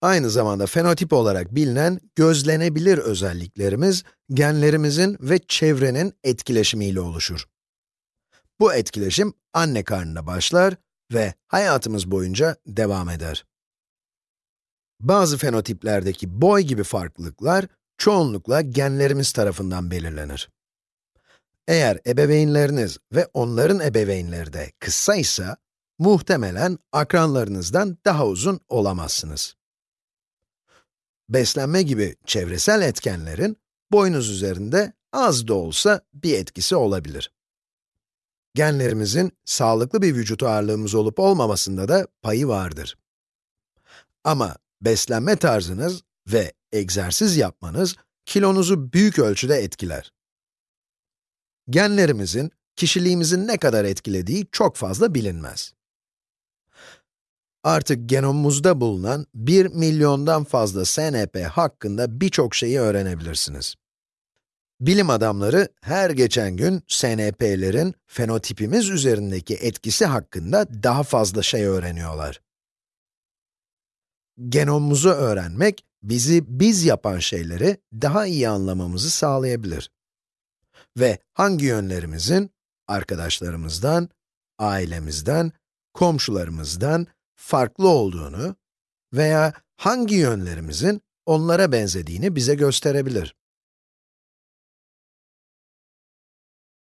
Aynı zamanda fenotip olarak bilinen gözlenebilir özelliklerimiz, genlerimizin ve çevrenin etkileşimiyle oluşur. Bu etkileşim anne karnında başlar ve hayatımız boyunca devam eder. Bazı fenotiplerdeki boy gibi farklılıklar, çoğunlukla genlerimiz tarafından belirlenir. Eğer ebeveynleriniz ve onların ebeveynleri de kısaysa, muhtemelen akranlarınızdan daha uzun olamazsınız. Beslenme gibi çevresel etkenlerin boynuz üzerinde az da olsa bir etkisi olabilir. Genlerimizin sağlıklı bir vücut ağırlığımız olup olmamasında da payı vardır. Ama beslenme tarzınız ve egzersiz yapmanız kilonuzu büyük ölçüde etkiler. Genlerimizin, kişiliğimizin ne kadar etkilediği çok fazla bilinmez. Artık genomumuzda bulunan 1 milyondan fazla SNP hakkında birçok şeyi öğrenebilirsiniz. Bilim adamları her geçen gün SNP'lerin fenotipimiz üzerindeki etkisi hakkında daha fazla şey öğreniyorlar. Genomumuzu öğrenmek, bizi biz yapan şeyleri daha iyi anlamamızı sağlayabilir. Ve hangi yönlerimizin, arkadaşlarımızdan, ailemizden, komşularımızdan farklı olduğunu veya hangi yönlerimizin onlara benzediğini bize gösterebilir.